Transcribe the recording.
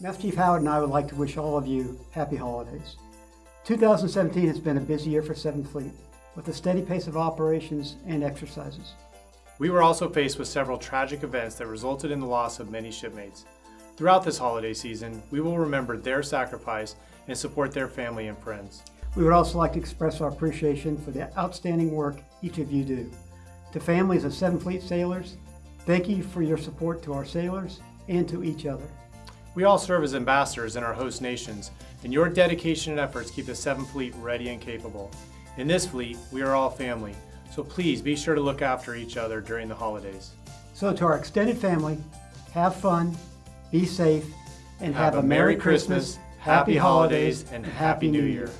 Master Chief Howard and I would like to wish all of you happy holidays. 2017 has been a busy year for 7th Fleet, with a steady pace of operations and exercises. We were also faced with several tragic events that resulted in the loss of many shipmates. Throughout this holiday season, we will remember their sacrifice and support their family and friends. We would also like to express our appreciation for the outstanding work each of you do. To families of 7th Fleet sailors, thank you for your support to our sailors and to each other. We all serve as ambassadors in our host nations, and your dedication and efforts keep the 7th Fleet ready and capable. In this fleet, we are all family, so please be sure to look after each other during the holidays. So to our extended family, have fun, be safe, and have, a Merry Christmas, Happy Holidays, and Happy New Year.